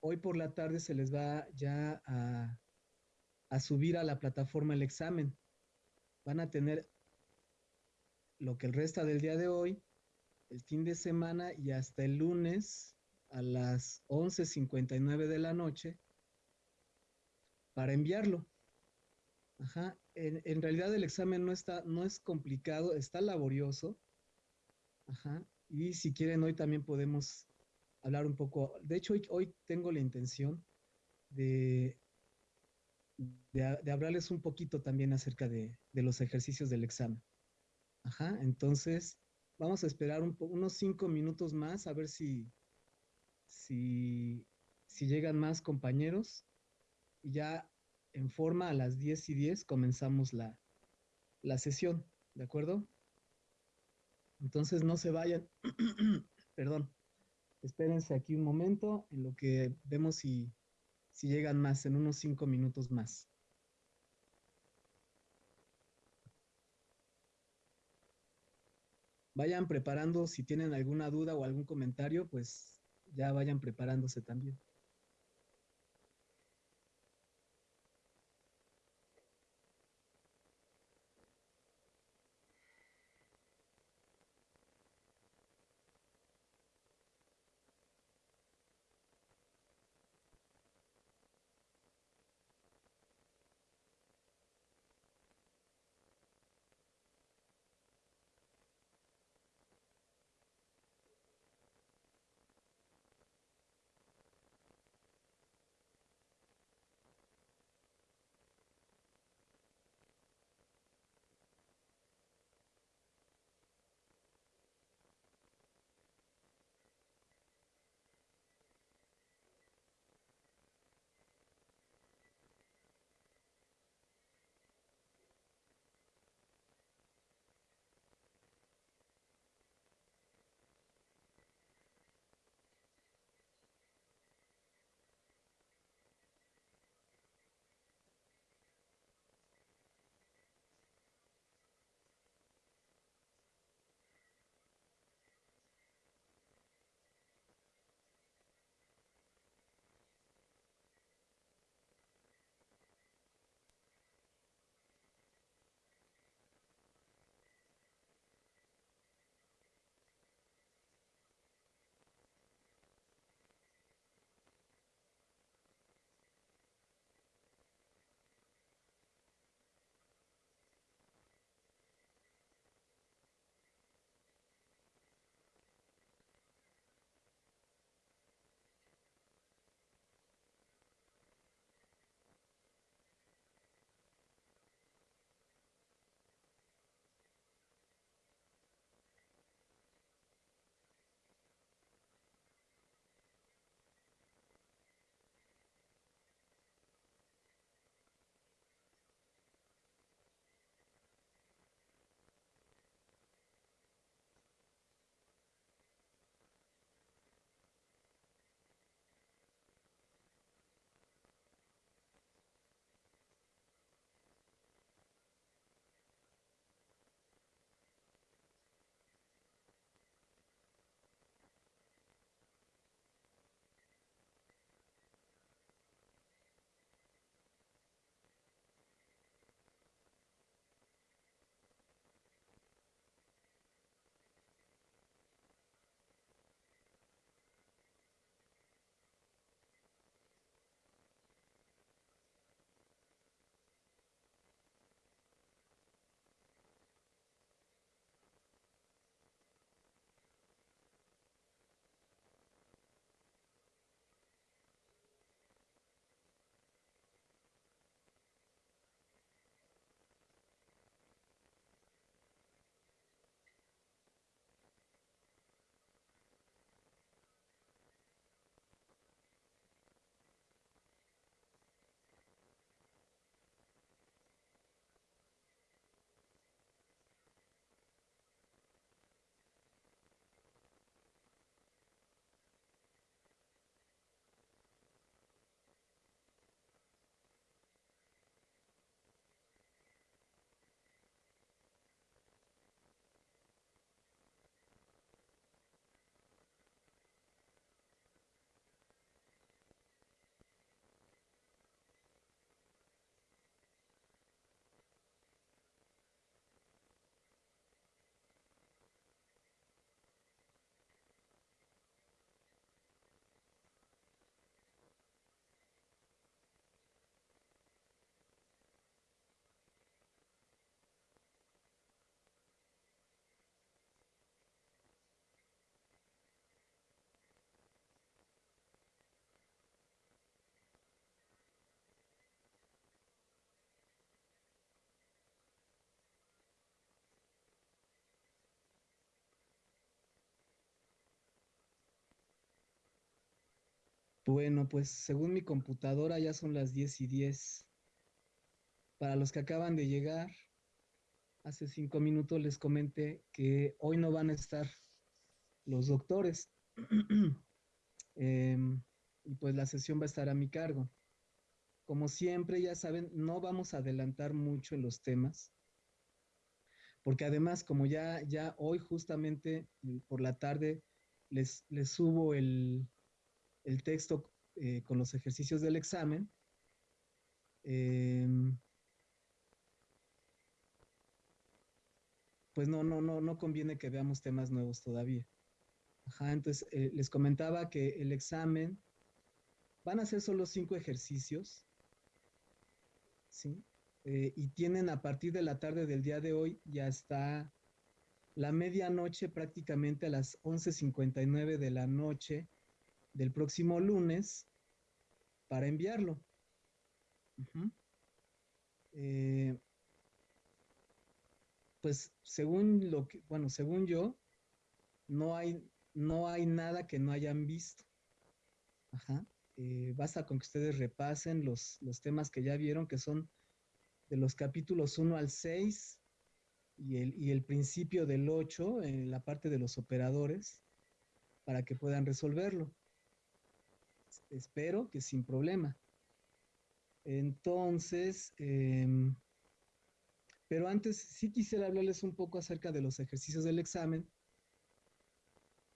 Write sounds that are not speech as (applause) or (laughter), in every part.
hoy por la tarde se les va ya a, subir a la plataforma el examen. Van a tener lo que el resta del día de hoy, el fin de semana y hasta el lunes a las 11.59 de la noche para enviarlo. Ajá. En, en, realidad el examen no está, no es complicado, está laborioso. Ajá. Y si quieren, hoy también podemos hablar un poco. De hecho, hoy, tengo la intención de, de, hablarles un poquito también acerca de, de, los ejercicios del examen. Ajá. Entonces, vamos a esperar un, unos cinco minutos más a ver si, si, si llegan más compañeros. Y ya en forma a las 10 y 10 comenzamos la, la sesión, ¿de acuerdo? Entonces no se vayan, (clears throat) perdón, espérense aquí un momento en lo que vemos si, si llegan más, en unos 5 minutos más. Vayan preparando, si tienen alguna duda o algún comentario, pues ya vayan preparándose también. Bueno, pues según mi computadora ya son las 10 y 10. Para los que acaban de llegar, hace cinco minutos les comenté que hoy no van a estar los doctores. (clears throat) Em, y pues la sesión va a estar a mi cargo. Como siempre, ya saben, no vamos a adelantar mucho en los temas, porque además, como ya, ya hoy justamente por la tarde les, les subo el, el texto eh, con los ejercicios del examen, em, pues no, no, no, no conviene que veamos temas nuevos todavía. Ajá, entonces eh, les comentaba que el examen van a ser solo cinco ejercicios, ¿sí? Eh, y tienen a partir de la tarde del día de hoy, ya está la medianoche prácticamente a las 11.59 de la noche del próximo lunes para enviarlo. Eh, pues según lo que, bueno, según yo, no hay, no hay nada que no hayan visto. Ajá. Eh, basta con que ustedes repasen los, los temas que ya vieron, que son de los capítulos 1 al 6 y el, y el principio del 8 en la parte de los operadores para que puedan resolverlo. Espero que sin problema. Entonces, em, pero antes sí quisiera hablarles un poco acerca de los ejercicios del examen,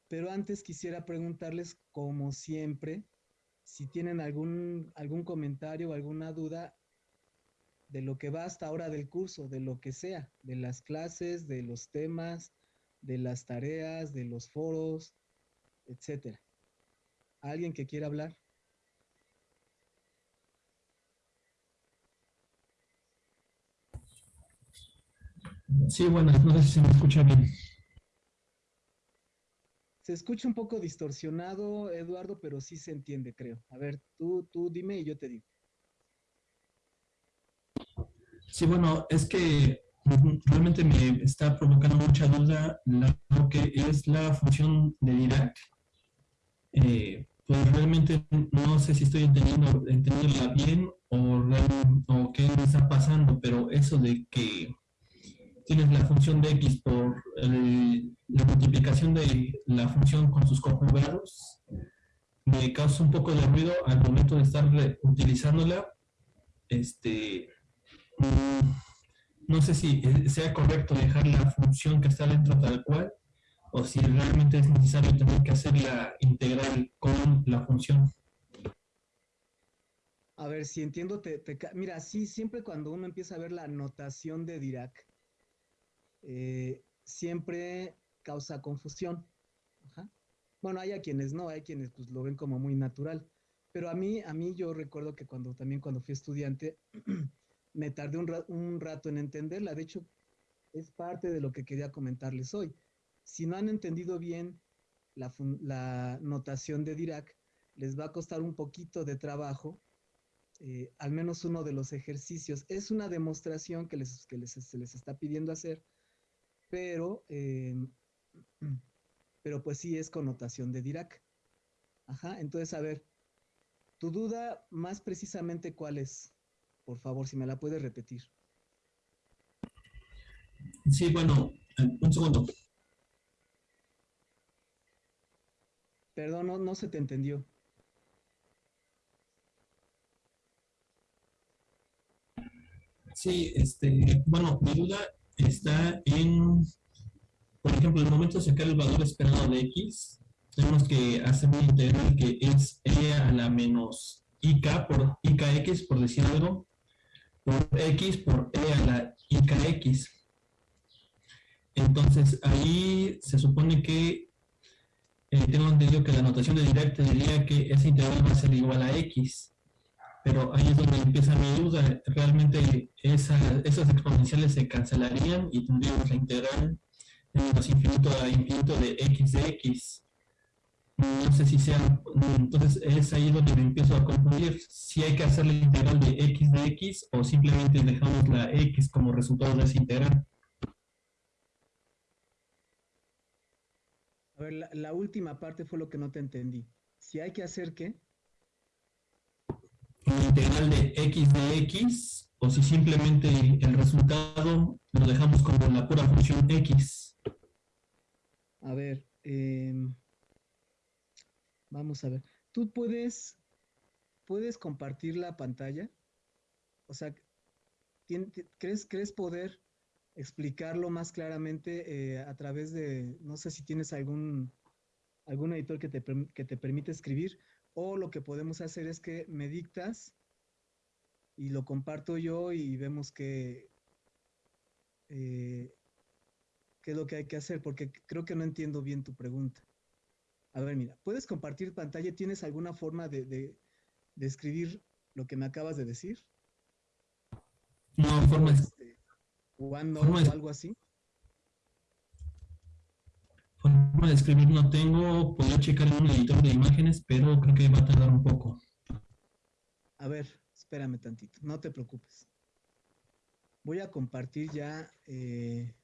pero antes quisiera preguntarles, como siempre, si tienen algún, algún comentario o alguna duda de lo que va hasta ahora del curso, de lo que sea, de las clases, de los temas, de las tareas, de los foros, etcétera. ¿Alguien que quiera hablar? Sí, bueno, no sé si se me escucha bien. Se escucha un poco distorsionado, Eduardo, pero sí se entiende, creo. A ver, tú, tú dime y yo te digo. Sí, bueno, es que realmente me está provocando mucha duda lo que es la función de Dirac. Eh, pues realmente no sé si estoy entendiendo, entendiéndola bien o, o qué me está pasando, pero eso de que tienes la función de x por la multiplicación de la función con sus conjugados, me causa un poco de ruido al momento de estar utilizándola. Este, mm, no sé si sea correcto dejar la función que está dentro tal cual, o si realmente es necesario tener que hacer la integral con la función. A ver, si entiendo, te, mira, sí, siempre cuando uno empieza a ver la notación de Dirac, eh, siempre causa confusión. Bueno, hay a quienes no, hay quienes pues, lo ven como muy natural. Pero a mí, a mí yo recuerdo que cuando también cuando fui estudiante, (clears throat) me tardé un, rato en entenderla. De hecho, es parte de lo que quería comentarles hoy. Si no han entendido bien la, notación de Dirac, les va a costar un poquito de trabajo, eh, al menos uno de los ejercicios. Es una demostración que, les, que les, se les está pidiendo hacer, pero, em, (clears throat) pero pues sí es connotación de Dirac. Ajá, entonces a ver, tu duda más precisamente cuál es, por favor, si me la puedes repetir. Sí, bueno, un segundo. Perdón, no, no se te entendió. Sí, este, bueno, mi duda está en, por ejemplo, el momento de sacar el valor esperado de x, tenemos que hacer una integral que es e a la menos ik por ikx, por decir algo, por x por e a la ikx. Entonces, ahí se supone que eh, tengo entendido que la notación de Dirac diría que esa integral va a ser igual a x pero ahí es donde empieza mi duda. Realmente esa, esas exponenciales se cancelarían y tendríamos la integral en menos infinito a infinito de x de x. No sé si sea, entonces es ahí donde me empiezo a confundir si hay que hacer la integral de x de x o simplemente dejamos la x como resultado de esa integral. A ver, la, la última parte fue lo que no te entendí. Si hay que hacer qué? Integral de x de x o si simplemente el resultado lo dejamos como la pura función x. A ver, em, vamos a ver. ¿Tú puedes, puedes compartir la pantalla? O sea, ¿crees, ¿crees poder explicarlo más claramente eh, a través de, no sé si tienes algún, algún editor que te, que te permite escribir, o lo que podemos hacer es que me dictas y lo comparto yo y vemos que, eh, qué es lo que hay que hacer, porque creo que no entiendo bien tu pregunta. A ver, mira, ¿puedes compartir pantalla? ¿Tienes alguna forma de, de, de escribir lo que me acabas de decir? No, forma, este, o algo así. De escribir no tengo, puedo checar en un editor de imágenes, pero creo que va a tardar un poco. A ver, espérame tantito, no te preocupes. Voy a compartir ya, eh,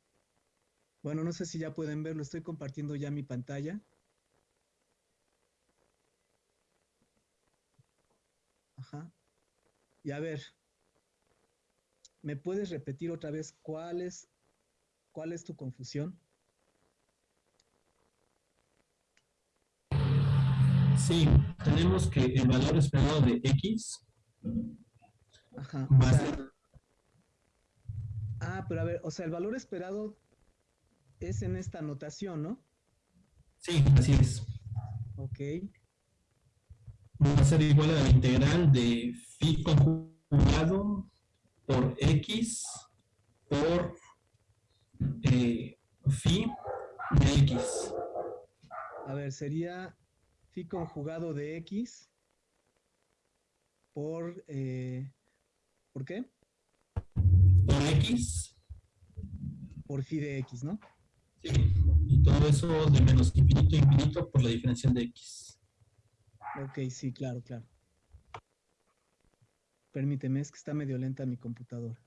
bueno, no sé si ya pueden verlo, estoy compartiendo ya mi pantalla. Ajá. Y a ver, ¿me puedes repetir otra vez cuál es, cuál es tu confusión? Sí, tenemos que el valor esperado de X Ajá. Ah, pero a ver, o sea, el valor esperado es en esta notación, ¿no? Sí, así es. Ok. Va a ser igual a la integral de phi conjugado por X por eh, phi de X. A ver, sería conjugado de x por, eh, ¿por qué? Por x. Por phi de x, ¿no? Sí, y todo eso de menos infinito a infinito por la diferencial de x. Ok, sí, claro, claro. Permíteme, es que está medio lenta mi computadora.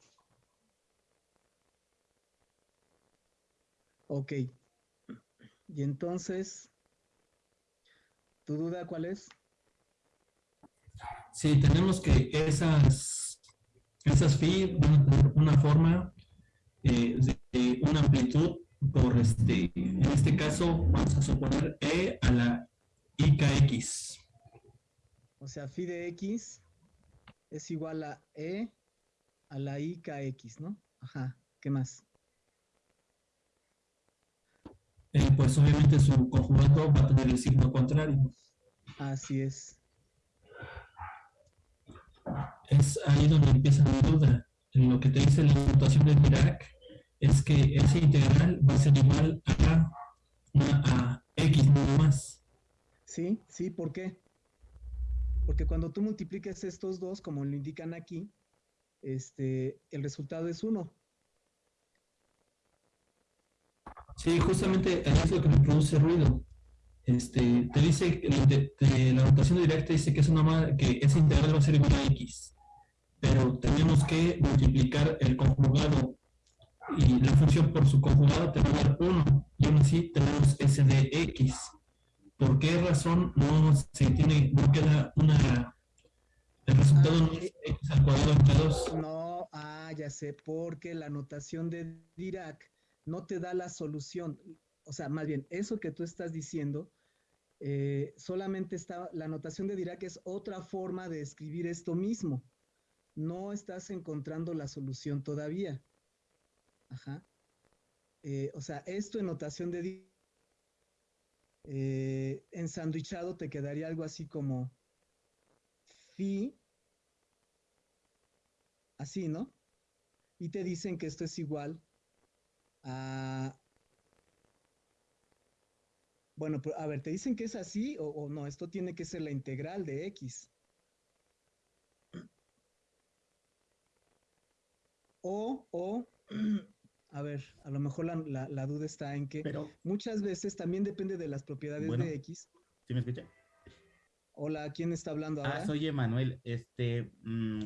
Ok. Y entonces, ¿Tu duda cuál es? Sí, tenemos que esas, esas phi van a tener una forma eh, de una amplitud por este, en este caso vamos a suponer E a la IKX. O sea, phi de X es igual a E a la IKX, ¿no? Ajá, ¿qué más? Eh, pues obviamente su conjugado va a tener el signo contrario. Así es. Es ahí donde empieza mi duda. Lo que te dice la notación de Dirac es que ese integral va a ser igual a, a x no más. Sí, sí, ¿por qué? Porque cuando tú multiplicas estos dos, como lo indican aquí, este, el resultado es 1. Sí, justamente es lo que me produce ruido. Este, te dice, la notación directa dice que, es una, que ese integral va a ser igual a x, pero tenemos que multiplicar el conjugado y la función por su conjugado te va a dar 1, y aún así tenemos s de x. ¿Por qué razón no se tiene, no queda una, el resultado no es x al cuadrado entre 2? No, ah, ya sé, porque la notación de Dirac no te da la solución. O sea, más bien, eso que tú estás diciendo, eh, solamente está, la notación de Dirac es otra forma de escribir esto mismo. No estás encontrando la solución todavía. Ajá. Eh, o sea, esto en notación de Dirac, eh, te quedaría algo así como phi, así, ¿no? Y te dicen que esto es igual Ah, bueno, a ver, ¿te dicen que es así o, no? Esto tiene que ser la integral de x. O, o, (clears throat) a ver, a lo mejor la, duda está en que muchas veces también depende de las propiedades de x. ¿Sí me escucha? Hola, ¿quién está hablando ah, ahora? Ah, soy Emanuel. Este, mm,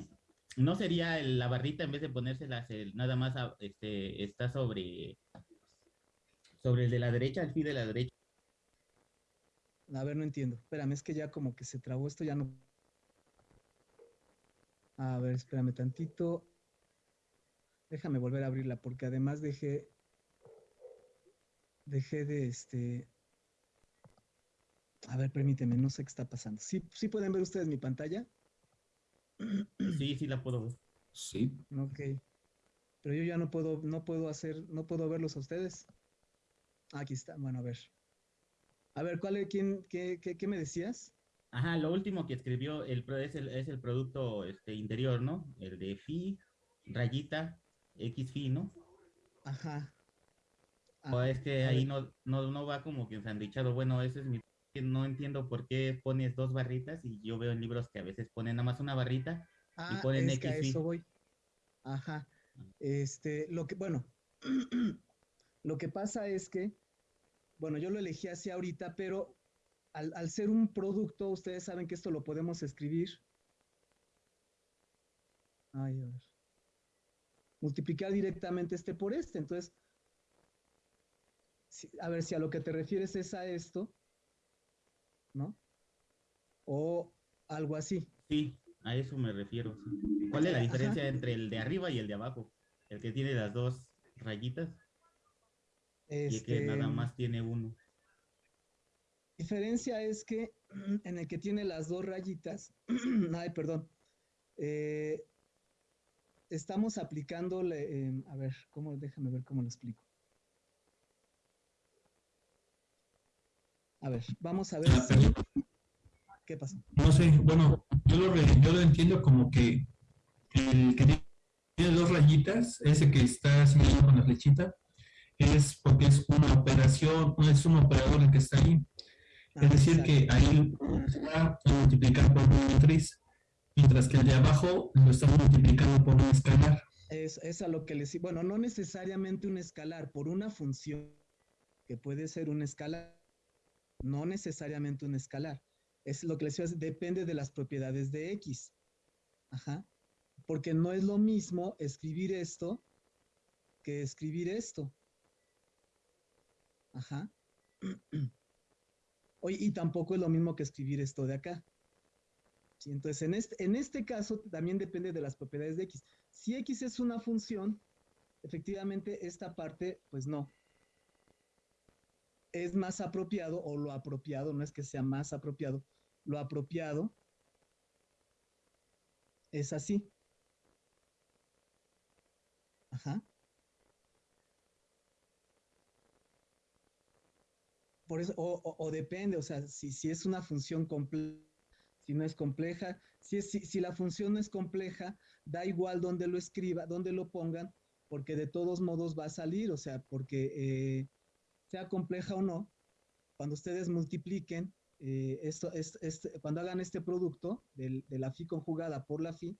¿No sería la barrita en vez de ponérselas nada más este, está sobre, sobre el de la derecha, el fin de la derecha? A ver, no entiendo. Espérame, es que ya como que se trabó esto, ya no. A ver, espérame tantito. Déjame volver a abrirla porque además dejé dejé de este a ver, permíteme, no sé qué está pasando. ¿Sí, sí pueden ver ustedes mi pantalla? Sí, sí la puedo ver. Sí. Ok. Pero yo ya no puedo, no puedo hacer, no puedo verlos a ustedes. Aquí está, bueno, a ver. A ver, ¿cuál es, quién, qué, qué, qué me decías? Ajá, lo último que escribió el, es, el, es el producto este, interior, ¿no? El de Phi, rayita, X Phi, ¿no? Ajá. O es que ahí no, no, no va como que ensandichado. Bueno, ese es mi... No entiendo por qué pones dos barritas y yo veo en libros que a veces ponen nada más una barrita y ah, ponen es X. A eso voy. Ajá. Este, lo que, bueno, (clears throat) lo que pasa es que, bueno, yo lo elegí así ahorita, pero al, ser un producto, ustedes saben que esto lo podemos escribir. Ay, a ver. Multiplicar directamente este por este. Entonces, a ver si a lo que te refieres es a esto, ¿no? O algo así. Sí, a eso me refiero. ¿Cuál es la diferencia entre el de arriba y el de abajo? El que tiene las dos rayitas. Y el que nada este, más tiene uno. La diferencia es que (clears throat) en el que tiene las dos rayitas, (clears throat) ay, perdón, eh, estamos aplicándole, em, a ver, cómo, déjame ver cómo lo explico. A ver, vamos a ver. ¿Qué pasa? No sé, bueno, yo lo, yo lo entiendo como que el que tiene dos rayitas, ese que está señalado con la flechita, es porque es una operación, es un operador el que está ahí. es ah, decir, que ahí se va a multiplicar por una matriz, mientras que el de abajo lo estamos multiplicando por un escalar. Es, es a lo que les bueno, no necesariamente un escalar, por una función que puede ser un escalar, no necesariamente un escalar es lo que les decía, depende de las propiedades de X. Ajá. Porque no es lo mismo escribir esto que escribir esto. Ajá. (clears throat) Oye, y tampoco es lo mismo que escribir esto de acá. ¿Sí? Entonces, en este, en este caso también depende de las propiedades de X. Si X es una función, efectivamente esta parte, pues no. Es más apropiado, o lo apropiado, no es que sea más apropiado, lo apropiado es así. Ajá. Por eso, o, depende, o sea, si, si, es una función compleja, si no es compleja, si, es, si, la función no es compleja, da igual donde lo escriba, donde lo pongan, porque de todos modos va a salir, o sea, porque eh, sea compleja o no, cuando ustedes multipliquen, eh, esto, es, cuando hagan este producto de la FI conjugada por la FI,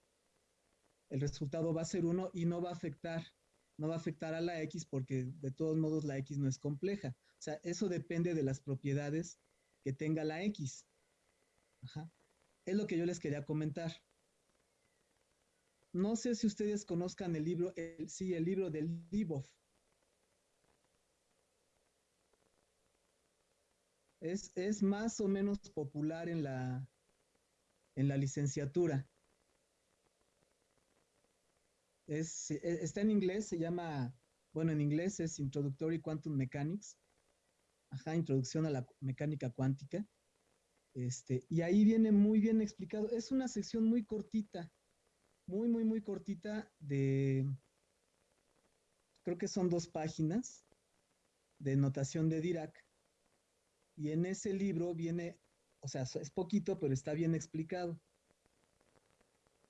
el resultado va a ser 1 y no va a afectar, no va a afectar a la X porque de todos modos la X no es compleja. O sea, eso depende de las propiedades que tenga la X. Es lo que yo les quería comentar. No sé si ustedes conozcan el libro, sí, el libro del Libov. Es, más o menos popular en la, en la licenciatura. Es, e, está en inglés, se llama, bueno, en inglés es Introductory Quantum Mechanics. Ajá, introducción a la mecánica cuántica. Este, y ahí viene muy bien explicado. Es una sección muy cortita, muy, muy, muy cortita de, creo que son dos páginas de notación de Dirac. Y en ese libro viene, o sea, es poquito, pero está bien explicado.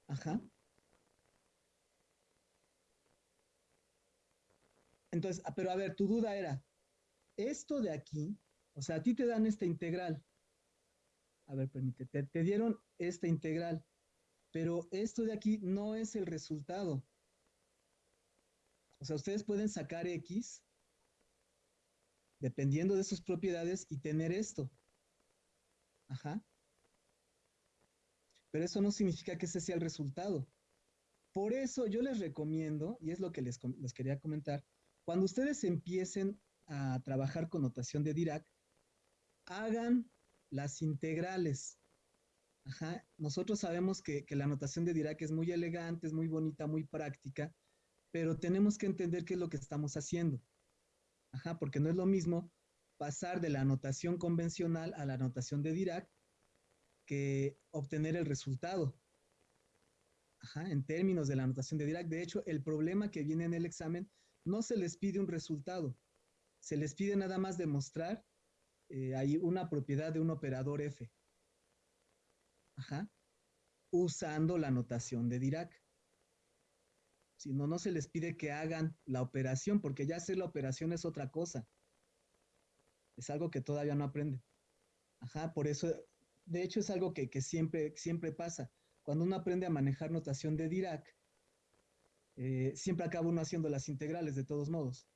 Ajá. Entonces, ah, pero a ver, tu duda era, esto de aquí, o sea, a ti te dan esta integral. A ver, permítete, te, dieron esta integral, pero esto de aquí no es el resultado. O sea, ustedes pueden sacar X dependiendo de sus propiedades y tener esto. Ajá. Pero eso no significa que ese sea el resultado. Por eso yo les recomiendo, y es lo que les, les quería comentar, cuando ustedes empiecen a trabajar con notación de Dirac, hagan las integrales. Ajá. Nosotros sabemos que, que la notación de Dirac es muy elegante, es muy bonita, muy práctica, pero tenemos que entender qué es lo que estamos haciendo. Ajá, porque no es lo mismo pasar de la anotación convencional a la anotación de Dirac que obtener el resultado. Ajá, en términos de la anotación de Dirac. De hecho, el problema que viene en el examen no se les pide un resultado, se les pide nada más demostrar eh, hay una propiedad de un operador F. Ajá. Usando la notación de Dirac. Si no, se les pide que hagan la operación, porque ya hacer la operación es otra cosa. Es algo que todavía no aprenden. Ajá, por eso, de hecho es algo que, siempre, siempre pasa. Cuando uno aprende a manejar notación de Dirac, eh, siempre acaba uno haciendo las integrales de todos modos.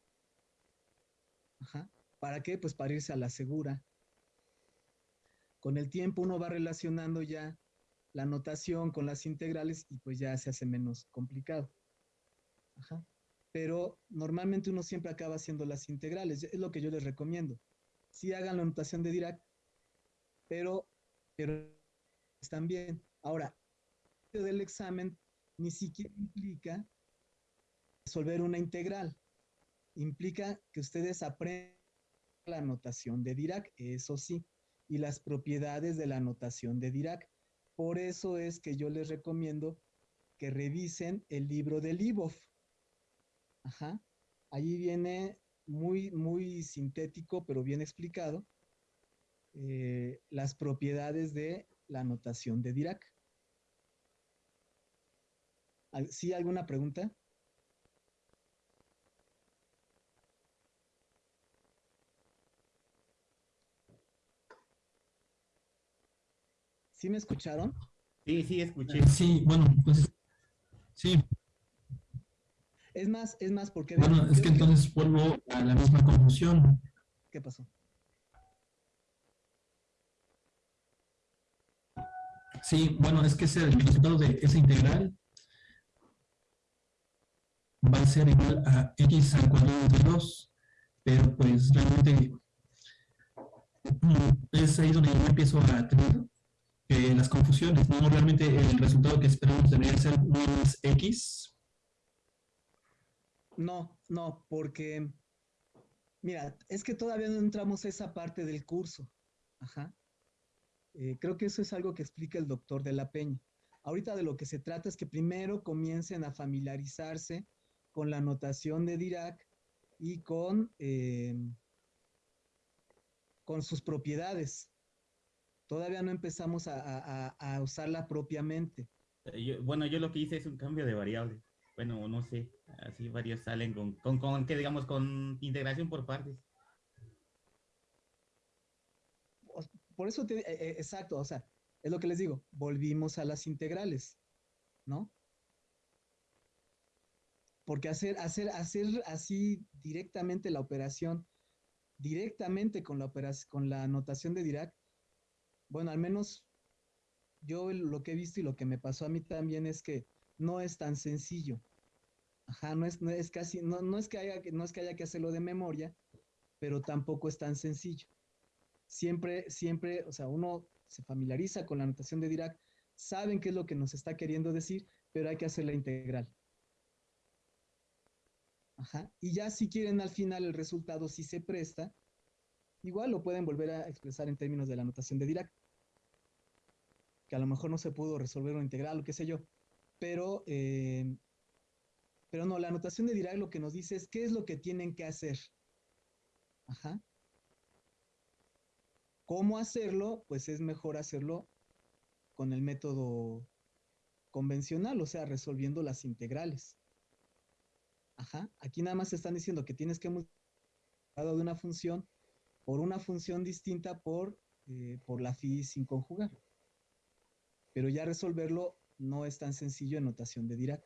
Ajá. ¿Para qué? Pues para irse a la segura. Con el tiempo uno va relacionando ya la notación con las integrales y pues ya se hace menos complicado. Pero normalmente uno siempre acaba haciendo las integrales, es lo que yo les recomiendo. Sí hagan la notación de Dirac, pero, pero están bien. Ahora, del examen ni siquiera implica resolver una integral. Implica que ustedes aprendan la notación de Dirac, eso sí, y las propiedades de la notación de Dirac. Por eso es que yo les recomiendo que revisen el libro de Libov. Ajá. Allí viene muy, muy sintético, pero bien explicado, eh, las propiedades de la notación de Dirac. ¿Sí alguna pregunta? ¿Sí me escucharon? Sí, sí, escuché. Sí, bueno, pues sí. Es más, es más, porque... Bueno, es que entonces vuelvo a la misma conclusión. ¿Qué pasó? Sí, bueno, es que ese, el resultado de esa integral va a ser igual a x al cuadrado de 2, pero pues realmente mm, es ahí donde yo empiezo a tener las confusiones, ¿no? Realmente el resultado que esperamos debería ser no es X. No, no, porque, mira, es que todavía no entramos a esa parte del curso. Ajá. Eh, creo que eso es algo que explica el doctor de la Peña. Ahorita de lo que se trata es que primero comiencen a familiarizarse con la notación de Dirac y con, eh, con sus propiedades. Todavía no empezamos a, usarla propiamente. Bueno, yo lo que hice es un cambio de variable. Bueno, no sé, así varios salen con, con, con que digamos, con integración por partes. Por eso, te, eh, eh, exacto, o sea, es lo que les digo, volvimos a las integrales, ¿no? Porque hacer, hacer, hacer así directamente la operación, directamente con la, operación, con la notación de Dirac, bueno, al menos yo lo que he visto y lo que me pasó a mí también es que no es tan sencillo. Ajá, no es, no es casi, no, no, es que haya, no es que haya que hacerlo de memoria, pero tampoco es tan sencillo. Siempre, siempre, o sea, uno se familiariza con la notación de Dirac, saben qué es lo que nos está queriendo decir, pero hay que hacer la integral. Ajá. Y ya si quieren al final el resultado, si se presta, igual lo pueden volver a expresar en términos de la notación de Dirac que a lo mejor no se pudo resolver una integral o qué sé yo. Pero, eh, pero no, la anotación de Dirac lo que nos dice es qué es lo que tienen que hacer. Ajá. ¿Cómo hacerlo? Pues es mejor hacerlo con el método convencional, o sea, resolviendo las integrales. Ajá. Aquí nada más están diciendo que tienes que multiplicar de una función por una función distinta por, eh, por la phi sin conjugar pero ya resolverlo no es tan sencillo en notación de Dirac.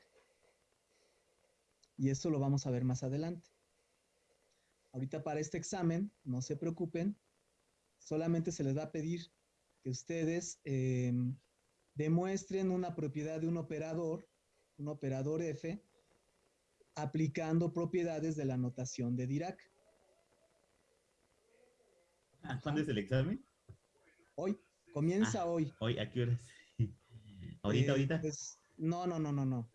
Y eso lo vamos a ver más adelante. Ahorita para este examen, no se preocupen, solamente se les va a pedir que ustedes em, demuestren una propiedad de un operador, un operador F, aplicando propiedades de la notación de Dirac. ¿Cuándo es el examen? Hoy, comienza ah, hoy. Hoy, ¿a qué horas? Ahorita, Eh, ahorita. pues, no, no, no, no, no.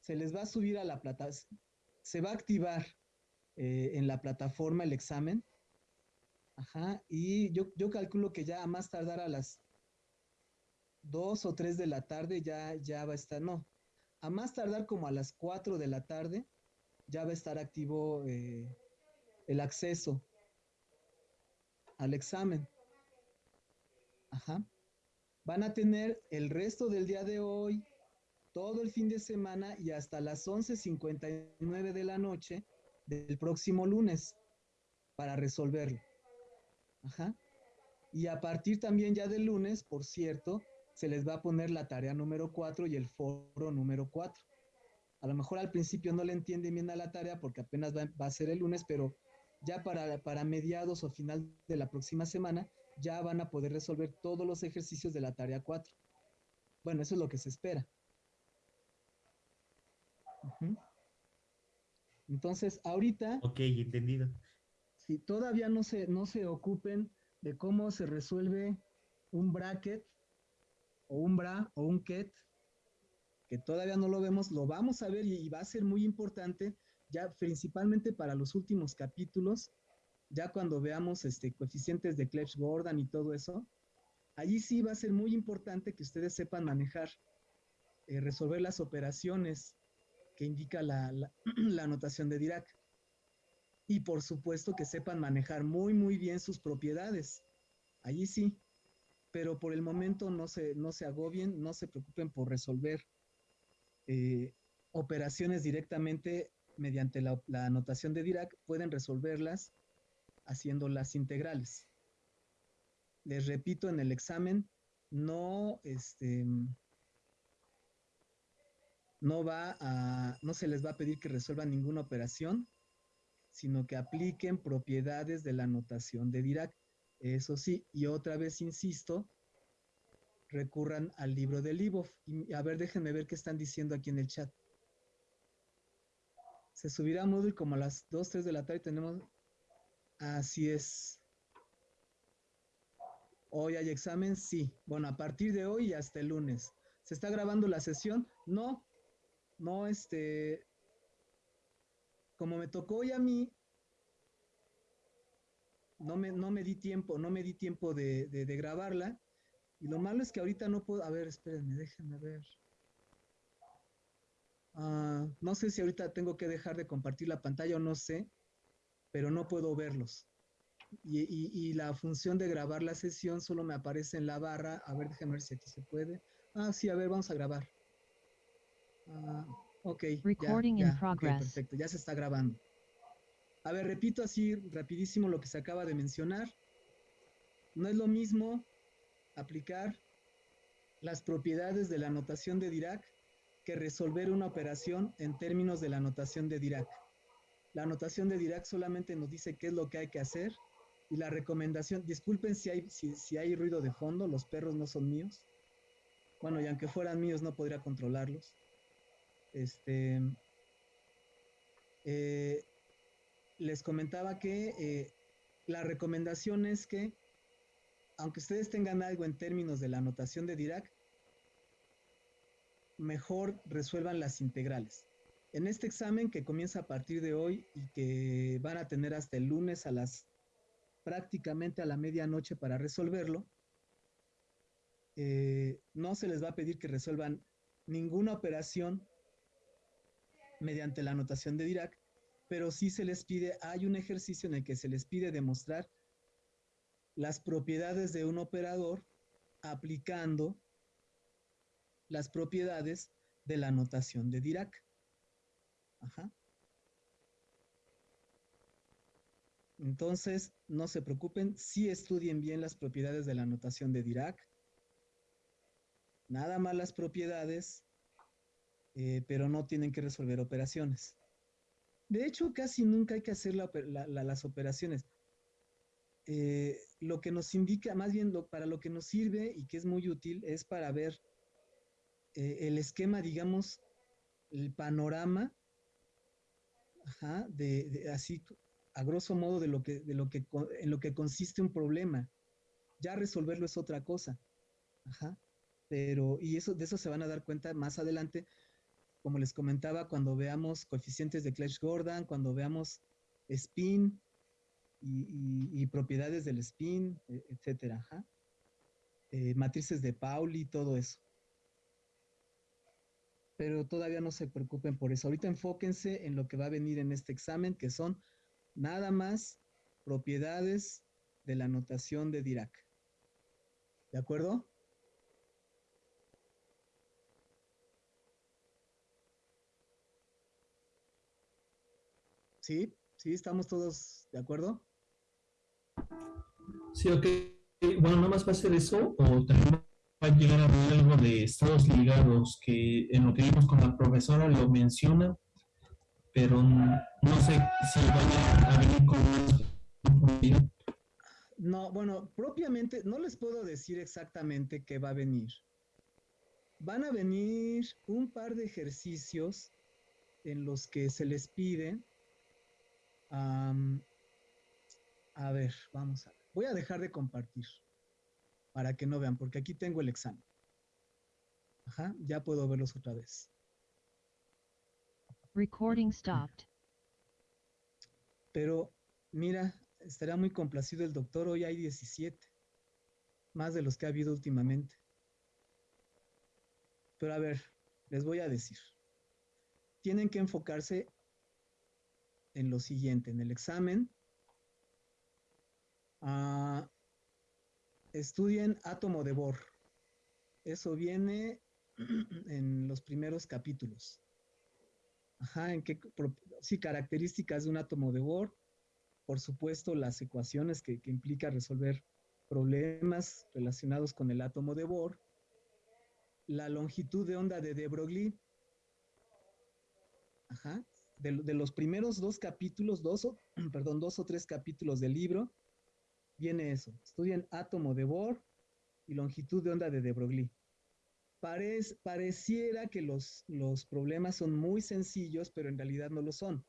Se les va a subir a la plata, se va a activar eh, en la plataforma el examen. Ajá, y yo, yo calculo que ya a más tardar a las 2 o 3 de la tarde ya, ya va a estar, no, a más tardar como a las 4 de la tarde ya va a estar activo eh, el acceso al examen. Ajá. Van a tener el resto del día de hoy, todo el fin de semana y hasta las 11.59 de la noche del próximo lunes para resolverlo. Ajá. Y a partir también ya del lunes, por cierto, se les va a poner la tarea número 4 y el foro número 4. A lo mejor al principio no le entienden bien a la tarea porque apenas va, va a ser el lunes, pero ya para, para mediados o final de la próxima semana ya van a poder resolver todos los ejercicios de la tarea 4. Bueno, eso es lo que se espera. Entonces, ahorita, Ok, entendido. si todavía no se, no se ocupen de cómo se resuelve un bracket o un bra o un ket, que todavía no lo vemos, lo vamos a ver y, y va a ser muy importante, ya principalmente para los últimos capítulos, ya cuando veamos este, coeficientes de Clebsch-Gordon y todo eso, allí sí va a ser muy importante que ustedes sepan manejar, eh, resolver las operaciones que indica la, la, (clears throat) notación de Dirac. Y por supuesto que sepan manejar muy, muy bien sus propiedades. Allí sí. Pero por el momento no se, no se agobien, no se preocupen por resolver eh, operaciones directamente mediante la, la notación de Dirac. Pueden resolverlas haciendo las integrales. Les repito, en el examen no, este, no va a, no se les va a pedir que resuelvan ninguna operación, sino que apliquen propiedades de la notación de Dirac. Eso sí, y otra vez insisto, recurran al libro de Libov. Y a ver, déjenme ver qué están diciendo aquí en el chat. Se subirá a Moodle como a las 2, 3 de la tarde. Tenemos. Así es. Hoy hay examen, sí. Bueno, a partir de hoy y hasta el lunes. ¿Se está grabando la sesión? No. No, este. Como me tocó hoy a mí, no me, no me di tiempo, no me di tiempo de, de, grabarla. Y lo malo es que ahorita no puedo. A ver, espérenme, déjenme ver. Uh, no sé si ahorita tengo que dejar de compartir la pantalla o no sé, pero no puedo verlos. Y, y, y, la función de grabar la sesión solo me aparece en la barra. A ver, déjenme ver si aquí se puede. Ah, sí, a ver, vamos a grabar. Uh, ok. Recording ya, in progress. okay, perfecto, ya se está grabando. A ver, repito así rapidísimo lo que se acaba de mencionar. No es lo mismo aplicar las propiedades de la notación de Dirac que resolver una operación en términos de la notación de Dirac. La notación de Dirac solamente nos dice qué es lo que hay que hacer y la recomendación, disculpen si hay, si, si hay ruido de fondo, los perros no son míos. Bueno, y aunque fueran míos no podría controlarlos. Este, eh, les comentaba que eh, la recomendación es que, aunque ustedes tengan algo en términos de la notación de Dirac, mejor resuelvan las integrales. En este examen que comienza a partir de hoy y que van a tener hasta el lunes a las prácticamente a la medianoche para resolverlo, eh, no se les va a pedir que resuelvan ninguna operación mediante la notación de Dirac, pero sí se les pide, hay un ejercicio en el que se les pide demostrar las propiedades de un operador aplicando las propiedades de la notación de Dirac. Entonces, no se preocupen, sí estudien bien las propiedades de la notación de Dirac. Nada más las propiedades, eh, pero no tienen que resolver operaciones. De hecho, casi nunca hay que hacer la, la, la, las operaciones. Eh, lo que nos indica, más bien para lo que nos sirve y que es muy útil, es para ver eh, el esquema, digamos, el panorama, ajá, de, así, a grosso modo, de lo que, de lo que, en lo que consiste un problema. Ya resolverlo es otra cosa. Ajá. pero, y eso, de eso se van a dar cuenta más adelante, como les comentaba, cuando veamos coeficientes de Clash-Gordon, cuando veamos spin y, propiedades del spin, e, etcétera, eh, matrices de Pauli, todo eso. Pero todavía no se preocupen por eso. Ahorita enfóquense en lo que va a venir en este examen, que son nada más propiedades de la notación de Dirac. ¿De acuerdo? ¿Sí? ¿Sí? ¿Estamos todos de acuerdo? Sí, ok. Bueno, nada más va a ser eso, o a llegar a ver algo de estados ligados, que en lo que vimos con la profesora lo menciona, pero no sé si vaya a venir con más No, bueno, propiamente no les puedo decir exactamente qué va a venir. Van a venir un par de ejercicios en los que se les pide a ver, vamos a. Voy a dejar de compartir para que no vean, porque aquí tengo el examen. Ajá, ya puedo verlos otra vez. Recording stopped. Pero mira, estaría muy complacido el doctor. Hoy hay 17, más de los que ha habido últimamente. Pero a ver, les voy a decir. Tienen que enfocarse en lo siguiente, en el examen. Ah, estudien átomo de Bohr. Eso viene (clears throat) en los primeros capítulos. Ajá, en qué sí, características de un átomo de Bohr. Por supuesto, las ecuaciones que, que implica resolver problemas relacionados con el átomo de Bohr. La longitud de onda de de Broglie. Ajá, de, los primeros dos capítulos, dos o, (clears throat) perdón, dos o tres capítulos del libro, viene eso. Estudian átomo de Bohr y longitud de onda de de Broglie. pareciera que los, los problemas son muy sencillos, pero en realidad no lo son.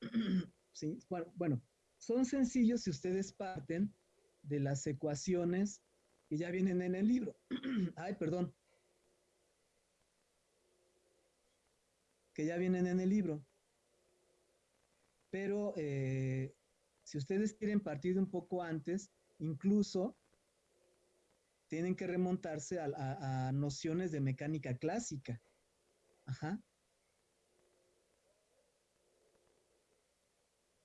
(clears throat) ¿Sí? Bueno, son sencillos si ustedes parten de las ecuaciones que ya vienen en el libro. (clears throat) Ay, perdón. Que ya vienen en el libro. Pero eh, si ustedes quieren partir un poco antes, incluso tienen que remontarse a, nociones de mecánica clásica. Ajá.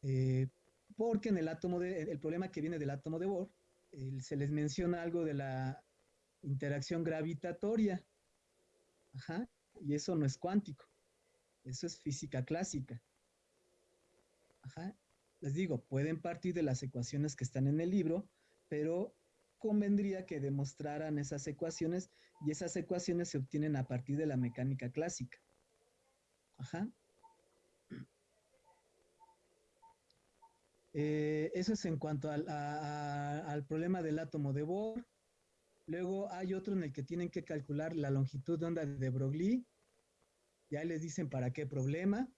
Eh, porque en el átomo de, el problema que viene del átomo de Bohr, se les menciona algo de la interacción gravitatoria. Ajá. Y eso no es cuántico. Eso es física clásica. Ajá. Les digo, pueden partir de las ecuaciones que están en el libro, pero convendría que demostraran esas ecuaciones y esas ecuaciones se obtienen a partir de la mecánica clásica. Ajá. Eh, eso es en cuanto al, al, problema del átomo de Bohr. Luego hay otro en el que tienen que calcular la longitud de onda de Broglie. Ya les dicen para qué problema.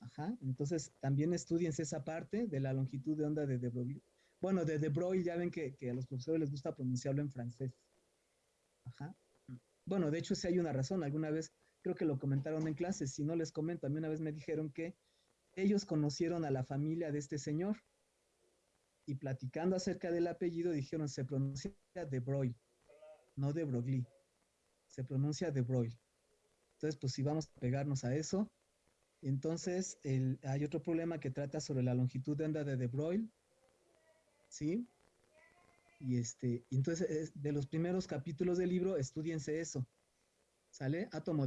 Ajá, entonces también estudiense esa parte de la longitud de onda de De Broglie. Bueno, de De Broglie ya ven que, a los profesores les gusta pronunciarlo en francés. Ajá. Bueno, de hecho sí hay una razón. Alguna vez creo que lo comentaron en clase. Si no les comento, a mí una vez me dijeron que ellos conocieron a la familia de este señor y platicando acerca del apellido dijeron se pronuncia De Broglie, no De Broglie. Se pronuncia De Broglie. Entonces, pues si vamos a pegarnos a eso, entonces, hay otro problema que trata sobre la longitud de onda de De Broglie, ¿sí? Y este, entonces, de los primeros capítulos del libro, estudiense eso, ¿sale? Átomo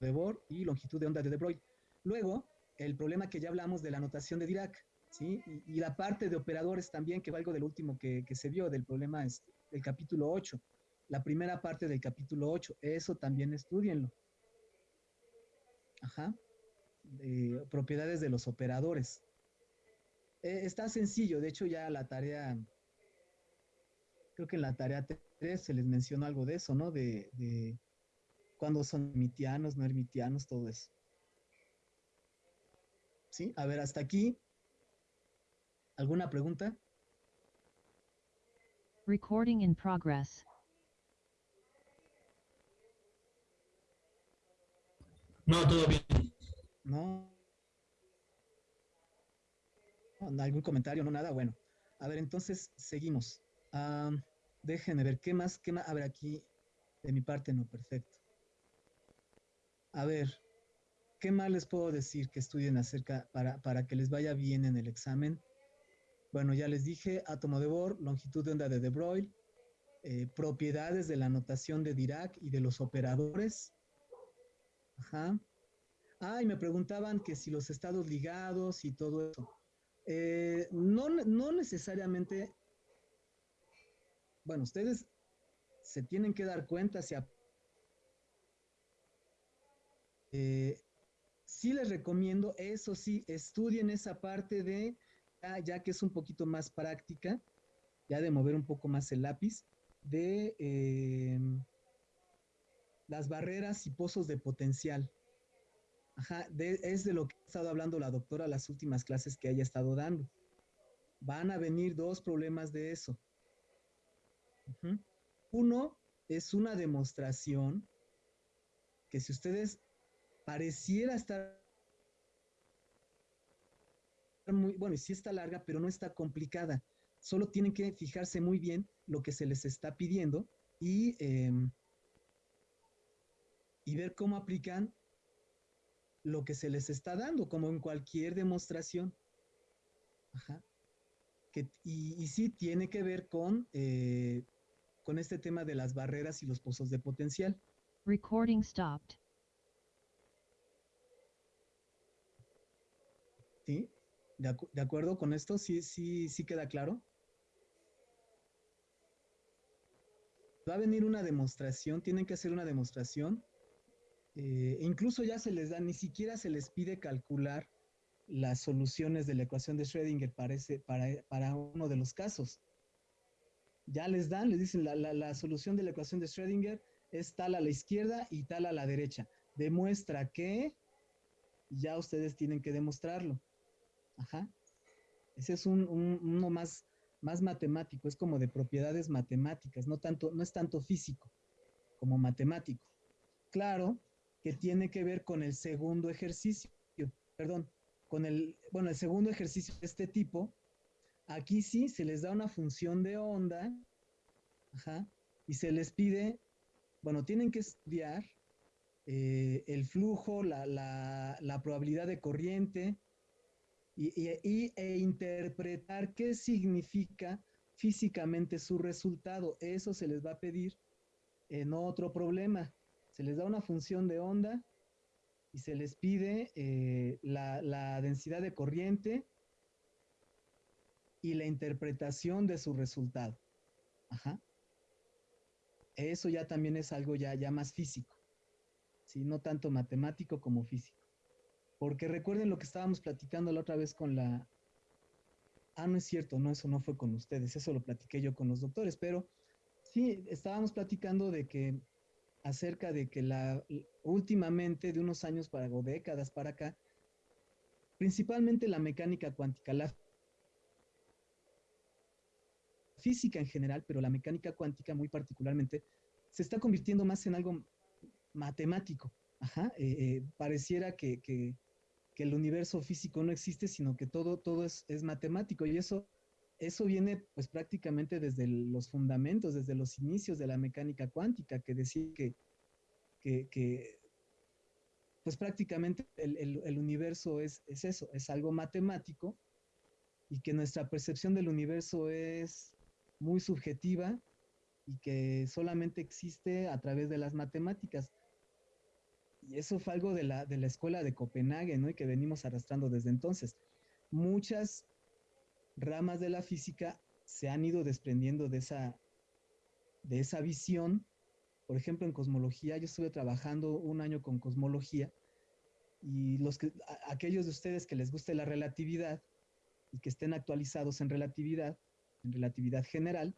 de Bohr y longitud de onda de De Broglie. Luego, el problema que ya hablamos de la notación de Dirac, ¿sí? Y, la parte de operadores también, que va algo del último que, se vio, del problema este, del capítulo 8. La primera parte del capítulo 8, eso también estudienlo. Ajá. propiedades de los operadores. Eh, está sencillo, de hecho ya la tarea, creo que en la tarea 3 se les mencionó algo de eso, ¿no? De, de cuándo son hermitianos, no hermitianos, todo eso. ¿Sí? A ver, hasta aquí. ¿Alguna pregunta? Recording in progress. No, todo bien. ¿No? ¿Algún comentario? No, nada. Bueno. A ver, entonces seguimos. Déjenme ver, ¿qué más? ¿Qué más? A ver, aquí de mi parte no, perfecto. A ver, ¿qué más les puedo decir que estudien acerca para, para que les vaya bien en el examen? Bueno, ya les dije, átomo de Bohr, longitud de onda de De Broglie, eh, propiedades de la notación de Dirac y de los operadores. Ajá. Ah, y me preguntaban que si los estados ligados y todo eso. Eh, no, no necesariamente, bueno, ustedes se tienen que dar cuenta si eh, sí les recomiendo, eso sí, estudien esa parte de, ya, ya, que es un poquito más práctica, ya de mover un poco más el lápiz, de eh, las barreras y pozos de potencial. Ajá, es de lo que ha estado hablando la doctora las últimas clases que haya estado dando. Van a venir dos problemas de eso. Uno es una demostración que si ustedes pareciera estar muy, bueno, y sí está larga, pero no está complicada. Solo tienen que fijarse muy bien lo que se les está pidiendo y, eh, y ver cómo aplican lo que se les está dando, como en cualquier demostración. Ajá. Que, y, y, sí tiene que ver con, eh, con este tema de las barreras y los pozos de potencial. Recording stopped. ¿Sí? ¿De, acu ¿De, acuerdo con esto? ¿Sí, sí, ¿Sí queda claro? Va a venir una demostración, tienen que hacer una demostración eh, incluso ya se les da, ni siquiera se les pide calcular las soluciones de la ecuación de Schrödinger para, para, uno de los casos. Ya les dan, les dicen, la, la, la, solución de la ecuación de Schrödinger es tal a la izquierda y tal a la derecha. Demuestra que ya ustedes tienen que demostrarlo. Ajá. Ese es un, un, uno más, más matemático, es como de propiedades matemáticas, no, tanto, no es tanto físico como matemático. Claro, que tiene que ver con el segundo ejercicio, perdón, con el, bueno, el segundo ejercicio de este tipo, aquí sí se les da una función de onda, ajá, y se les pide, bueno, tienen que estudiar eh, el flujo, la, la, la, probabilidad de corriente y, y, y, e interpretar qué significa físicamente su resultado. Eso se les va a pedir en otro problema se les da una función de onda y se les pide eh, la, la, densidad de corriente y la interpretación de su resultado. Ajá. Eso ya también es algo ya, ya más físico, ¿sí? no tanto matemático como físico. Porque recuerden lo que estábamos platicando la otra vez con la... Ah, no es cierto, no, eso no fue con ustedes, eso lo platiqué yo con los doctores, pero sí, estábamos platicando de que acerca de que la últimamente de unos años para o décadas para acá, principalmente la mecánica cuántica, la física en general, pero la mecánica cuántica muy particularmente, se está convirtiendo más en algo matemático. Ajá, eh, eh, pareciera que, que, que, el universo físico no existe, sino que todo, todo es, es matemático y eso eso viene pues prácticamente desde los fundamentos, desde los inicios de la mecánica cuántica, que decía que, que, pues prácticamente el, el, el universo es, es, eso, es algo matemático y que nuestra percepción del universo es muy subjetiva y que solamente existe a través de las matemáticas. Y eso fue algo de la, de la escuela de Copenhague, ¿no? Y que venimos arrastrando desde entonces. Muchas ramas de la física se han ido desprendiendo de esa, de esa visión. Por ejemplo, en cosmología, yo estuve trabajando un año con cosmología y los aquellos de ustedes que les guste la relatividad y que estén actualizados en relatividad, en relatividad general,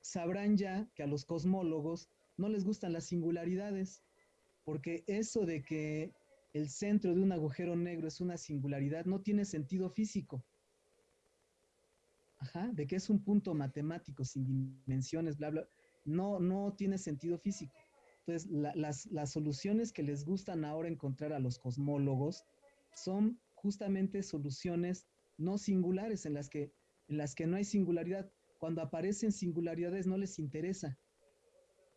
sabrán ya que a los cosmólogos no les gustan las singularidades, porque eso de que el centro de un agujero negro es una singularidad no tiene sentido físico. De que es un punto matemático sin dimensiones, bla, bla, no, no tiene sentido físico. Entonces, la- las, las soluciones que les gustan ahora encontrar a los cosmólogos son justamente soluciones no singulares, en las que, en las que no hay singularidad. Cuando aparecen singularidades no les interesa.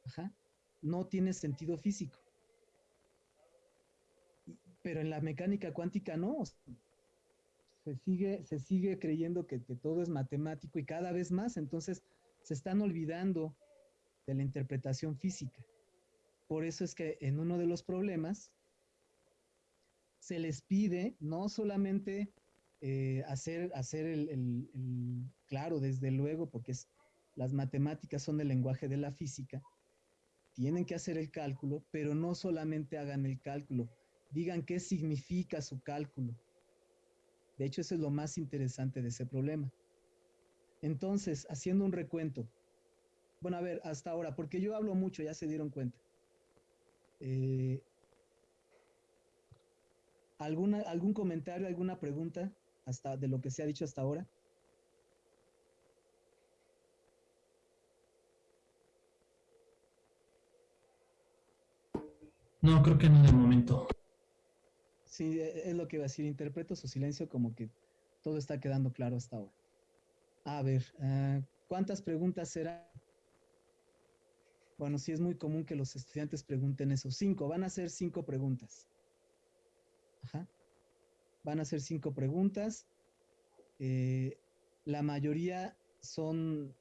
Ajá. No tiene sentido físico. Pero en la mecánica cuántica no. Se sigue, se sigue creyendo que, que todo es matemático y cada vez más. Entonces se están olvidando de la interpretación física. Por eso es que en uno de los problemas se les pide no solamente eh, hacer, hacer el, el- el- claro, desde luego, porque es- las matemáticas son el lenguaje de la física, tienen que hacer el cálculo, pero no solamente hagan el cálculo, digan qué significa su cálculo. De hecho, eso es lo más interesante de ese problema. Entonces, haciendo un recuento, bueno, a ver, hasta ahora, porque yo hablo mucho, ya se dieron cuenta. Eh, ¿alguna, ¿Algún comentario, alguna pregunta hasta de lo que se ha dicho hasta ahora? No, creo que no de momento. Sí, e- es lo que iba a decir. Interpreto su silencio como que todo está quedando claro hasta ahora. A ver, ah, ¿cuántas preguntas será? Bueno, sí es muy común que los estudiantes pregunten eso. Cinco, van a ser cinco preguntas. Ajá. Van a ser cinco preguntas. Eh, la mayoría son,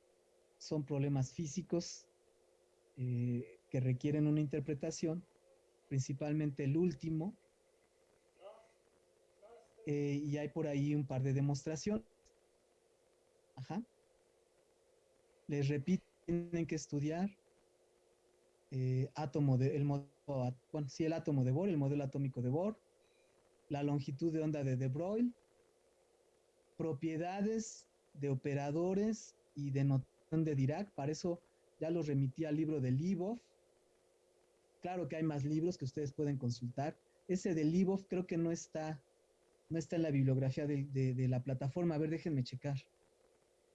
son problemas físicos eh, que requieren una interpretación, principalmente el último, eh, y hay por ahí un par de demostraciones. Ajá. Les repito, tienen que estudiar eh, átomo el modo, bueno, el átomo de Bohr, el modelo atómico de Bohr, la longitud de onda de De Broglie, propiedades de operadores y de notación de Dirac. Para eso ya los remití al libro de Libov. Claro que hay más libros que ustedes pueden consultar. Ese de Libov creo que no está no está en la bibliografía de, la plataforma. A ver, déjenme checar.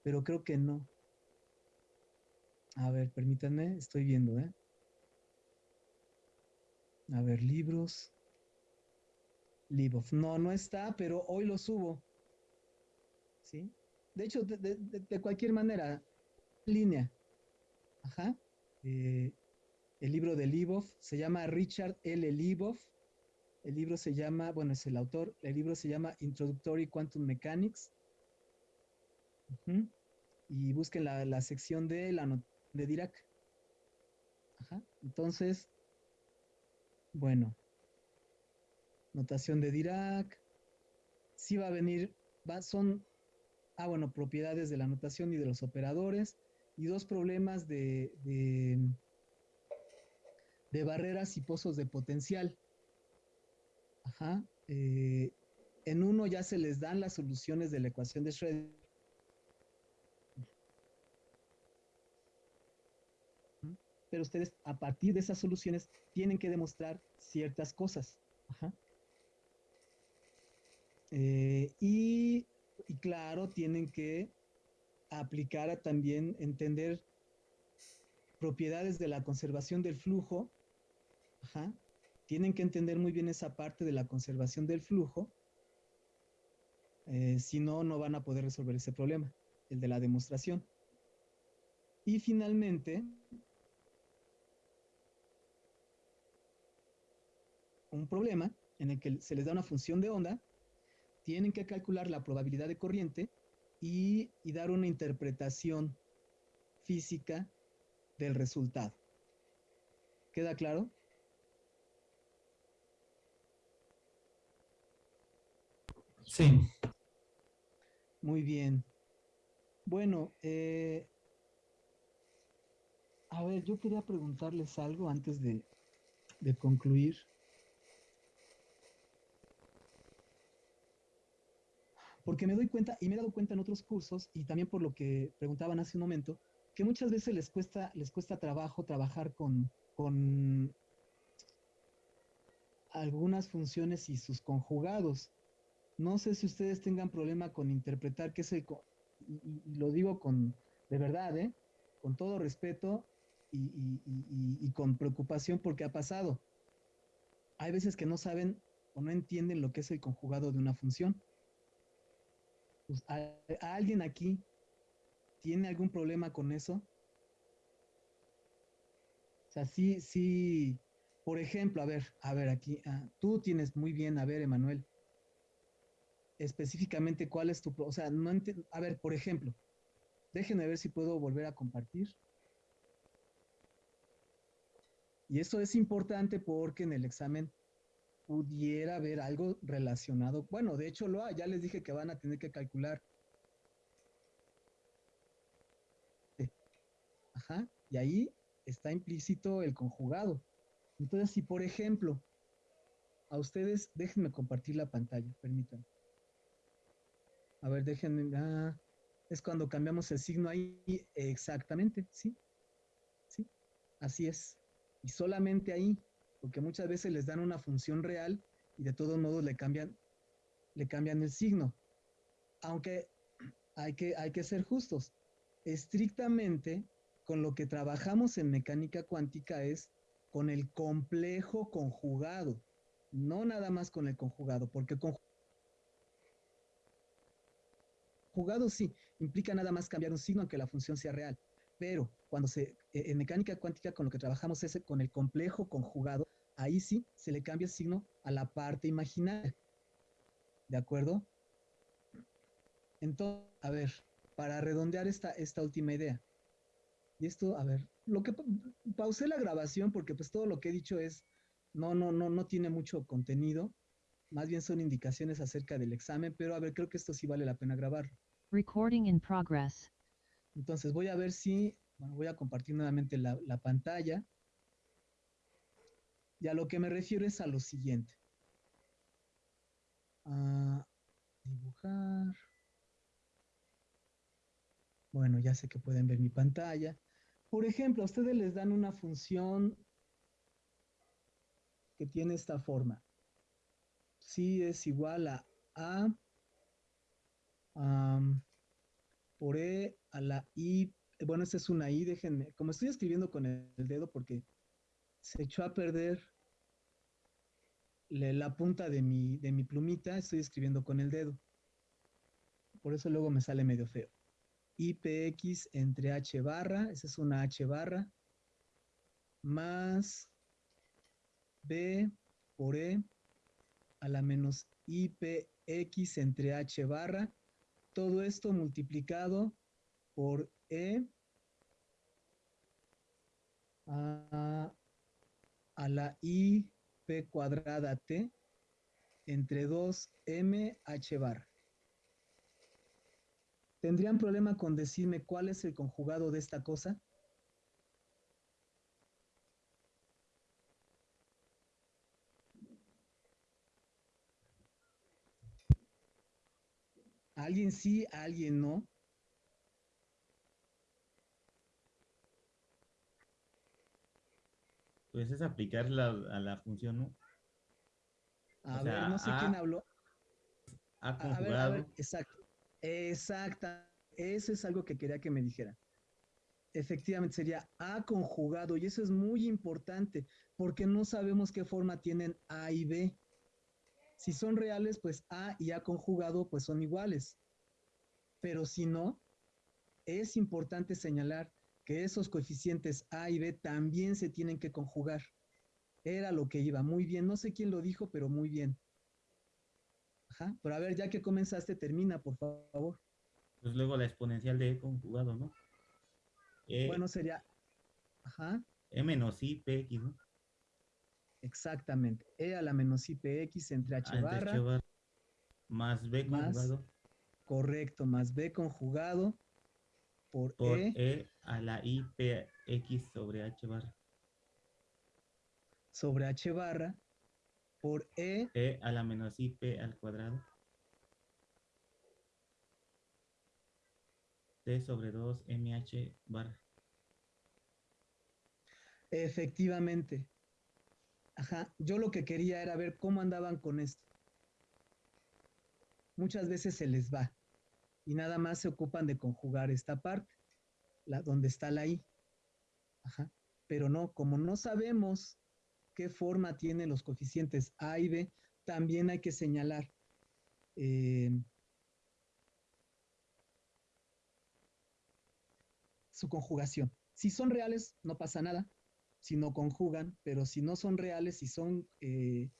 Pero creo que no. A ver, permítanme, estoy viendo, ¿eh? A ver, libros. Libov. No, no está, pero hoy lo subo. ¿Sí? De hecho, de, cualquier manera, línea. Ajá. Eh, el libro de Libov se llama Richard L. Libov. El libro se llama, bueno, es el autor, el libro se llama Introductory Quantum Mechanics. Y busquen la, la sección de la de Dirac. Ajá. Entonces, bueno, notación de Dirac. Sí va a venir, va, son, ah, bueno, propiedades de la notación y de los operadores. Y dos problemas de, de barreras y pozos de potencial. Ajá. eh, en uno ya se les dan las soluciones de la ecuación de Schrödinger. Pero ustedes, a partir de esas soluciones, tienen que demostrar ciertas cosas. Eh, y, y claro, tienen que aplicar a también entender propiedades de la conservación del flujo. Ajá tienen que entender muy bien esa parte de la conservación del flujo, eh, si no, no van a poder resolver ese problema, el de la demostración. Y finalmente, un problema en el que se les da una función de onda, tienen que calcular la probabilidad de corriente y, y dar una interpretación física del resultado. ¿Queda claro? Sí. Muy bien. Bueno, eh, a ver, yo quería preguntarles algo antes de, de concluir. Porque me doy cuenta, y me he dado cuenta en otros cursos, y también por lo que preguntaban hace un momento, que muchas veces les cuesta, les cuesta trabajo trabajar con, con algunas funciones y sus conjugados. No sé si ustedes tengan problema con interpretar qué es el, y, lo digo con, de verdad, ¿eh? con todo respeto y, con preocupación porque ha pasado. Hay veces que no saben o no entienden lo que es el conjugado de una función. Pues, ¿a, a alguien aquí tiene algún problema con eso? O sea, sí, sí, por ejemplo, a ver, a ver, aquí, ah, tú tienes muy bien, a ver, Emanuel, específicamente cuál es tu, o sea, no enti- a ver, por ejemplo, déjenme ver si puedo volver a compartir. Y esto es importante porque en el examen pudiera haber algo relacionado. Bueno, de hecho lo ya les dije que van a tener que calcular. Ajá, y ahí está implícito el conjugado. Entonces, si por ejemplo, a ustedes, déjenme compartir la pantalla, permítanme. A ver, déjenme, es cuando cambiamos el signo ahí, exactamente, sí, sí, así es. Y solamente ahí, porque muchas veces les dan una función real y de todos modos le cambian, le cambian el signo. Aunque hay que, hay que ser justos. Estrictamente, con lo que trabajamos en mecánica cuántica es con el complejo conjugado, no nada más con el conjugado, porque conjugado sí implica nada más cambiar un signo aunque la función sea real, pero cuando se eh, en mecánica cuántica con lo que trabajamos es con el complejo conjugado, ahí sí se le cambia el signo a la parte imaginaria. ¿De acuerdo? Entonces, a ver, para redondear esta, esta última idea. Y esto, a ver, lo que pa- pausé la grabación porque pues todo lo que he dicho es no no no no tiene mucho contenido, más bien son indicaciones acerca del examen, pero a ver, creo que esto sí vale la pena grabarlo. Recording in progress. Entonces voy a ver si, bueno, voy a compartir nuevamente la, la pantalla. Y a lo que me refiero es a lo siguiente. Ah, dibujar. Bueno, ya sé que pueden ver mi pantalla. Por ejemplo, a ustedes les dan una función que tiene esta forma. Si es igual a A por E a la I. Bueno, esta es una I, déjenme. Como estoy escribiendo con el, dedo porque se echó a perder la punta de mi, de mi plumita, estoy escribiendo con el dedo. Por eso luego me sale medio feo. IPX entre H barra, esa es una H barra, más B por E a la menos IPX entre H barra. Todo esto multiplicado por E a, a la IP cuadrada T entre 2M H barra. ¿Tendrían problema con decirme cuál es el conjugado de esta cosa? ¿Alguien sí, alguien no? Pues es aplicar la, a la función, ¿no? A O ver, sea, no sé A- quién habló. Ha A, a ver, a conjugado. ver, exacto. Exacta. Eso es algo que quería que me dijera. Efectivamente, sería A conjugado, y eso es muy importante, porque no sabemos qué forma tienen A y B. Si son reales, pues A y A conjugado, pues son iguales. Pero si no, es importante señalar que esos coeficientes A y B también se tienen que conjugar. Era lo que iba. Muy bien. No sé quién lo dijo, pero muy bien. Ajá. Pero a ver, ya que comenzaste, termina, por favor. Pues luego la exponencial de E conjugado, ¿no? E, Bueno, sería. Ajá, E menos I, PX, ¿no? Exactamente. E a la menos IPX entre H Ah, entre barra. H más B más conjugado Correcto, más B conjugado por, por E E a la I, PX sobre H barra. sobre H barra por E E a la menos I, P al cuadrado. T sobre 2 MH barra. Efectivamente. Ajá, yo lo que quería era ver cómo andaban con esto. Muchas veces se les va. y nada más se ocupan de conjugar esta parte, la, donde está la i. Ajá. Pero no, como no sabemos qué forma tienen los coeficientes a y b, también hay que señalar eh, su conjugación. Si son reales, no pasa nada, si no conjugan, pero si no son reales, si son eh,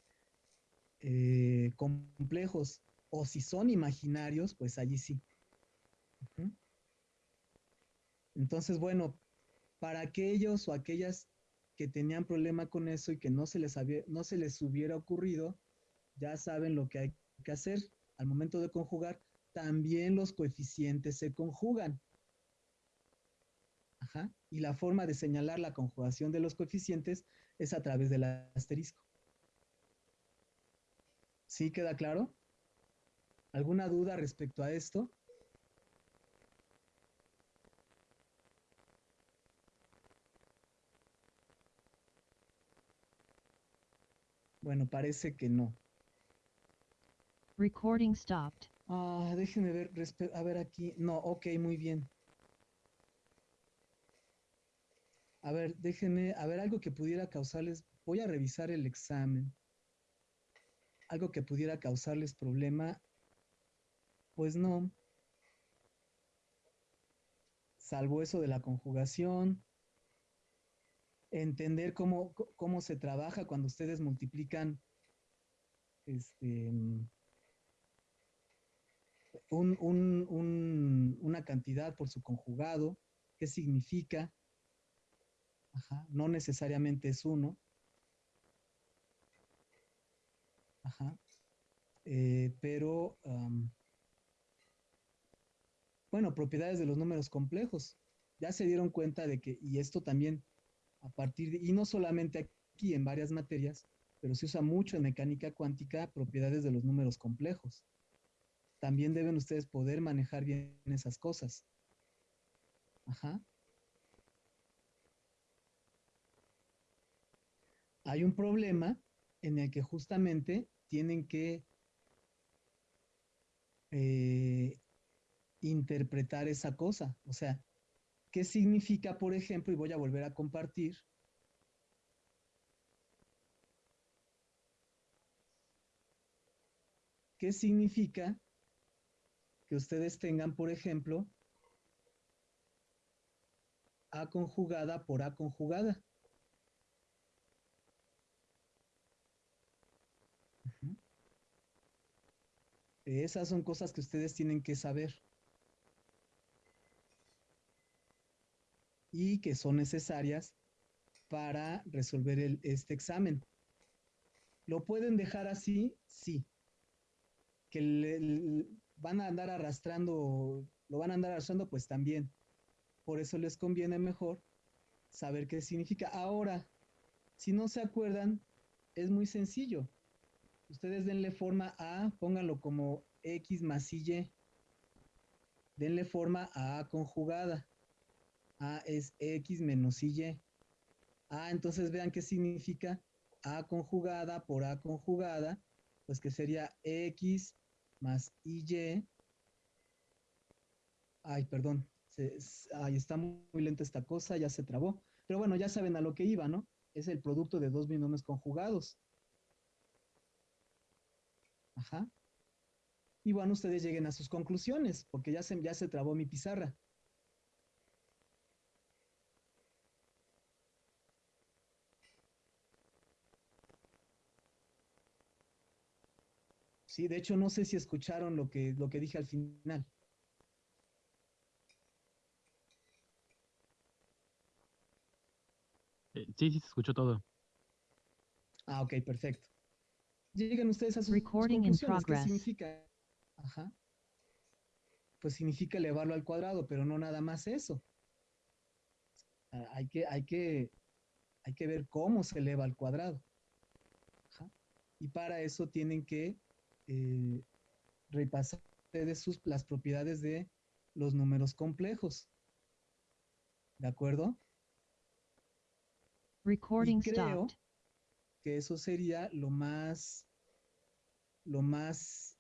eh, complejos o si son imaginarios, pues allí sí. Entonces, bueno, para aquellos o aquellas que tenían problema con eso y que no se les, había, no se les hubiera ocurrido, ya saben lo que hay que hacer. Al momento de conjugar, también los coeficientes se conjugan. Ajá. Y la forma de señalar la conjugación de los coeficientes es a través del asterisco. ¿Sí queda claro? ¿Alguna duda respecto a esto? Bueno, parece que no. Recording stopped. Ah, déjenme ver, a ver aquí. No, ok, muy bien. A ver, déjenme, a ver, algo que pudiera causarles, voy a revisar el examen. Algo que pudiera causarles problema, pues no. Salvo eso de la conjugación. Entender cómo, cómo se trabaja cuando ustedes multiplican este, un- un- un- una cantidad por su conjugado, qué significa. Ajá, no necesariamente es uno. Ajá. Eh, pero, bueno, propiedades de los números complejos. Ya se dieron cuenta de que, y esto también a partir de, y no solamente aquí en varias materias, pero se usa mucho en mecánica cuántica, propiedades de los números complejos también deben ustedes poder manejar bien esas cosas. Ajá. Hay un problema en el que justamente tienen que eh, interpretar esa cosa. O sea, ¿qué significa, por ejemplo, y voy a volver a compartir? ¿Qué significa que ustedes tengan, por ejemplo, A conjugada por A conjugada. Esas son cosas que ustedes tienen que saber. Y que son necesarias para resolver este examen. ¿Lo pueden dejar así? Sí. Que van a andar arrastrando, lo van a andar arrastrando, pues también. Por eso les conviene mejor saber qué significa. Ahora, si no se acuerdan, es muy sencillo. Ustedes denle forma a, pónganlo como X más Y. Denle forma a A conjugada. A es X menos Y. Ah, entonces vean qué significa A conjugada por A conjugada, pues que sería X más YY. Ay, perdón. ay, está muy lenta esta cosa, ya se trabó. Pero bueno, ya saben a lo que iba, ¿no? Es el producto de dos binomios conjugados. Ajá. Y bueno, ustedes lleguen a sus conclusiones, porque ya se, ya se trabó mi pizarra. Sí, de hecho no sé si escucharon lo que, lo que dije al final. Eh, sí, sí, se escuchó todo. Ah, ok, perfecto. Lleguen ustedes a sus Recording in conclusiones. ¿Qué significa? Ajá. Pues significa elevarlo al cuadrado, pero no nada más eso. Ah, Hay que, hay que, hay que ver cómo se eleva al cuadrado. Ajá. Y para eso tienen que eh, repasar ustedes sus, las propiedades de los números complejos. ¿De acuerdo? Recording creo stopped. Que eso sería lo más, lo más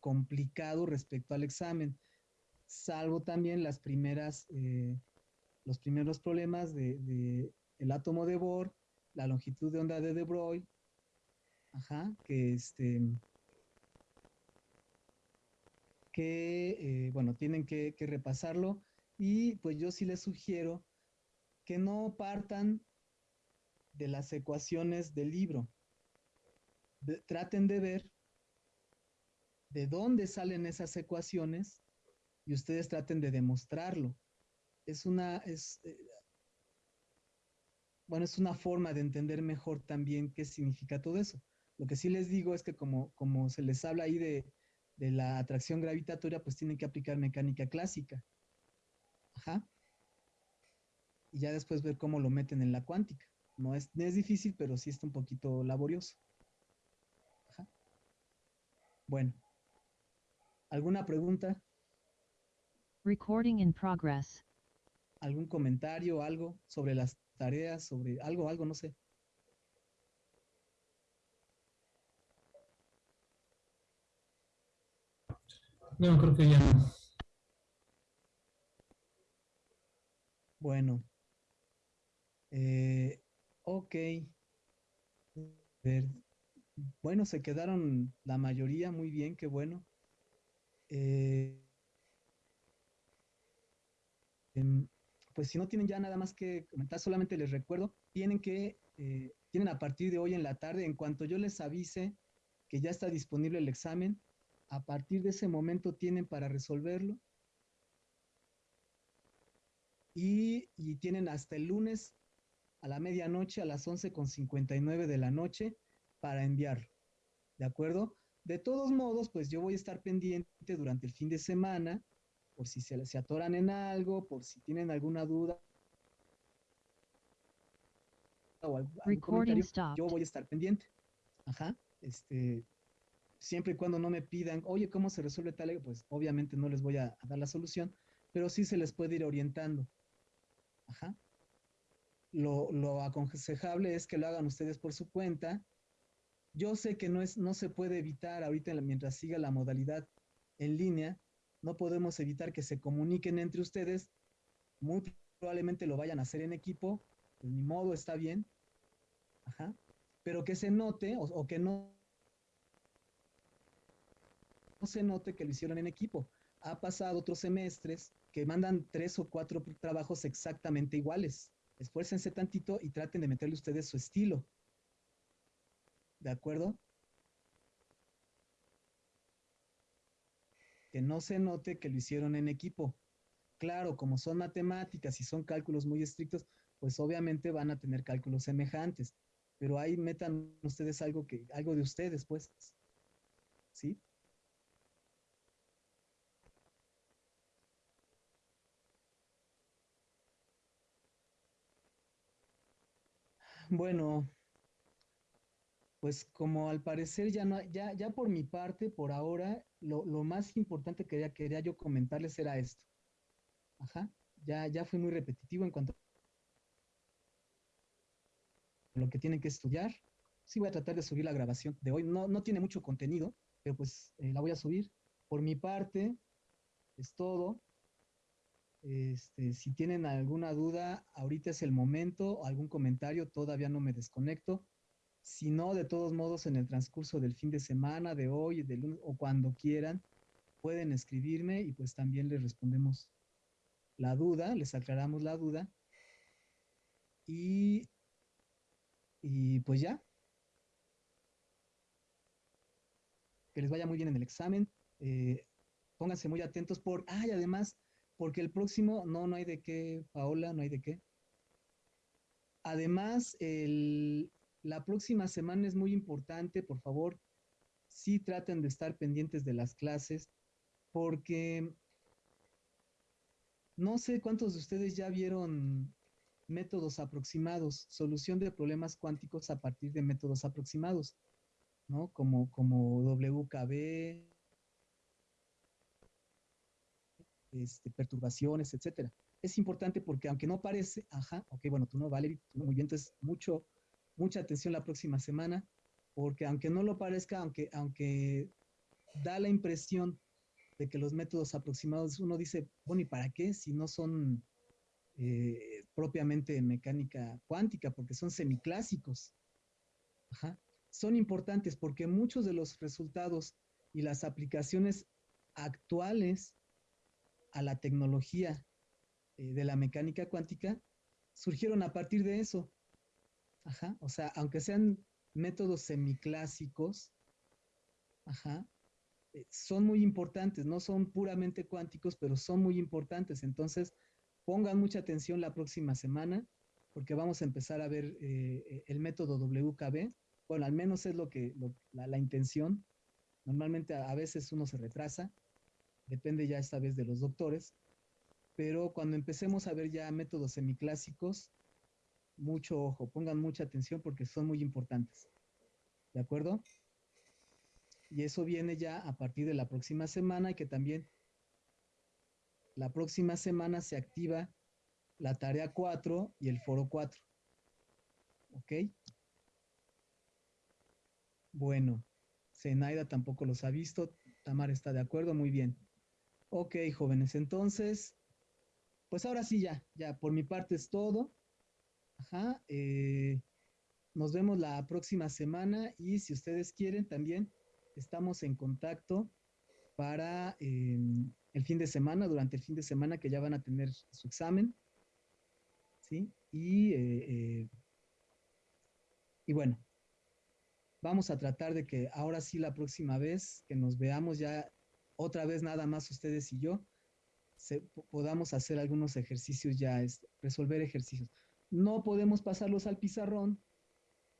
complicado respecto al examen, salvo también las primeras, eh, los primeros problemas de, el átomo de Bohr, la longitud de onda de De Broglie, ajá, que este, que, eh, bueno, tienen que repasarlo. Y pues yo sí les sugiero que no partan de las ecuaciones del libro. Traten de ver de dónde salen esas ecuaciones y ustedes traten de demostrarlo. Es una, es, eh, bueno, es una forma de entender mejor también qué significa todo eso. Lo que sí les digo es que como, como se les habla ahí de, de la atracción gravitatoria, pues tienen que aplicar mecánica clásica. Ajá. Y ya después ver cómo lo meten en la cuántica. No es, no es difícil, pero sí está un poquito laborioso. Ajá. Bueno. ¿Alguna pregunta? Recording in progress. ¿Algún comentario, algo sobre las tareas, sobre algo, algo, no sé? No, creo que ya no. Bueno. Eh, ok. Bueno, se quedaron la mayoría muy bien, qué bueno. Eh, em, pues si no tienen ya nada más que comentar, solamente les recuerdo, tienen que, eh, tienen a partir de hoy en la tarde, en cuanto yo les avise que ya está disponible el examen, a partir de ese momento tienen para resolverlo. Y tienen hasta el lunes a la medianoche, a las 11.59 de la noche, para enviarlo. ¿De acuerdo? De todos modos, pues yo voy a estar pendiente durante el fin de semana, por si se, se atoran en algo, por si tienen alguna duda. O algún, Recording yo voy a estar pendiente. Ajá. Este, siempre y cuando no me pidan, oye, ¿cómo se resuelve tal? Pues obviamente no les voy a, a dar la solución, pero sí se les puede ir orientando. Ajá. Lo, lo, aconsejable es que lo hagan ustedes por su cuenta. Yo sé que no, es, no se puede evitar ahorita mientras siga la modalidad en línea, no podemos evitar que se comuniquen entre ustedes. Muy probablemente lo vayan a hacer en equipo, pues ni modo, está bien. Ajá. Pero que se note o, o que no no se note que lo hicieron en equipo. Ha pasado otros semestres que mandan tres o cuatro trabajos exactamente iguales. Esfuércense tantito y traten de meterle ustedes su estilo. ¿De acuerdo? Que no se note que lo hicieron en equipo. Claro, como son matemáticas y son cálculos muy estrictos, pues obviamente van a tener cálculos semejantes. Pero ahí metan ustedes algo que, algo de ustedes, pues. ¿Sí? Bueno, pues como al parecer ya no, ya, ya por mi parte, por ahora, lo, lo más importante que quería, quería, yo comentarles era esto. Ajá, ya, ya fui muy repetitivo en cuanto a lo que tienen que estudiar. Sí voy a tratar de subir la grabación de hoy. No, no tiene mucho contenido, pero pues eh, la voy a subir. Por mi parte, es todo. Este, si tienen alguna duda, ahorita es el momento, algún comentario, todavía no me desconecto. Si no, de todos modos, en el transcurso del fin de semana, de hoy, de lunes, o cuando quieran, pueden escribirme y pues también les respondemos la duda, les aclaramos la duda. Y, y pues ya. Que les vaya muy bien en el examen. Eh, pónganse muy atentos por... Ah, y además porque el próximo, no, no hay de qué, Paola, no hay de qué. Además, el, la próxima semana es muy importante, por favor, sí traten de estar pendientes de las clases, porque no sé cuántos de ustedes ya vieron métodos aproximados, solución de problemas cuánticos a partir de métodos aproximados, ¿no? Como, como WKB, este, perturbaciones, etcétera. Es importante porque aunque no parece, ajá, ok, bueno, tú no, Valerie, tú no, muy bien, entonces mucho, mucha atención la próxima semana, porque aunque no lo parezca, aunque, aunque da la impresión de que los métodos aproximados, uno dice, bueno, ¿y para qué si no son eh, propiamente mecánica cuántica? Porque son semiclásicos. Ajá. Son importantes porque muchos de los resultados y las aplicaciones actuales a la tecnología eh, de la mecánica cuántica surgieron a partir de eso. Ajá. O sea, aunque sean métodos semiclásicos, ajá, eh, son muy importantes, no son puramente cuánticos, pero son muy importantes. Entonces, pongan mucha atención la próxima semana, porque vamos a empezar a ver eh, el método WKB. Bueno, al menos es lo que la, intención. Normalmente a, veces uno se retrasa, depende ya esta vez de los doctores, pero cuando empecemos a ver ya métodos semiclásicos, mucho ojo, pongan mucha atención porque son muy importantes. ¿De acuerdo? Y eso viene ya a partir de la próxima semana y que también la próxima semana se activa la tarea 4 y el foro 4. ¿Ok? Bueno, Zenaida tampoco los ha visto. Tamar está de acuerdo, muy bien. Ok, jóvenes, entonces, pues ahora sí ya, ya por mi parte es todo. Ajá, eh, nos vemos la próxima semana y si ustedes quieren también estamos en contacto para eh, el fin de semana, durante el fin de semana que ya van a tener su examen. ¿Sí? Y, eh, y bueno, vamos a tratar de que ahora sí la próxima vez que nos veamos ya otra vez nada más ustedes y yo, se, podamos hacer algunos ejercicios ya, es, resolver ejercicios. No podemos pasarlos al pizarrón,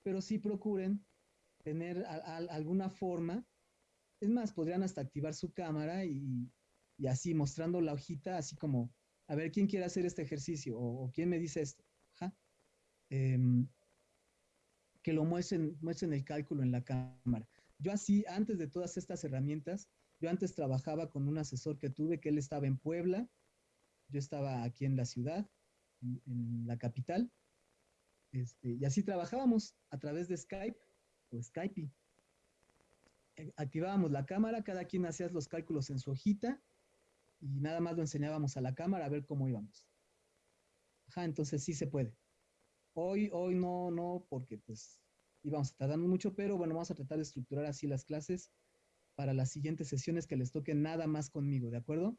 pero sí procuren tener alguna forma. Es más, podrían hasta activar su cámara y, y, así mostrando la hojita, así como, a ver, ¿quién quiere hacer este ejercicio? ¿O, quién me dice esto? Eh, que lo muestren, muestren el cálculo en la cámara. Yo así, antes de todas estas herramientas, yo antes trabajaba con un asesor que tuve, que él estaba en Puebla, yo estaba aquí en la ciudad, en, la capital, este, y así trabajábamos a través de Skype o Skype. Eh, activábamos la cámara, cada quien hacía los cálculos en su hojita y nada más lo enseñábamos a la cámara a ver cómo íbamos. Ajá, entonces sí se puede. Hoy, hoy no, no, porque pues íbamos a tardar mucho, pero bueno, vamos a tratar de estructurar así las clases para las siguientes sesiones que les toquen nada más conmigo, ¿de acuerdo?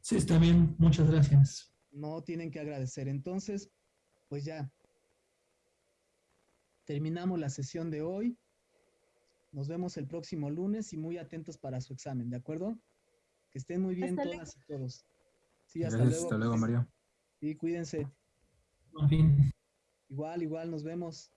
Sí, está bien, muchas gracias no tienen que agradecer. Entonces, pues ya, terminamos la sesión de hoy. Nos vemos el próximo lunes y muy atentos para su examen, ¿de acuerdo? Que estén muy bien hasta todas luego. y todos. Sí, hasta Gracias, luego. Hasta luego, Mario. Sí, cuídense. En fin. Igual, igual, nos vemos.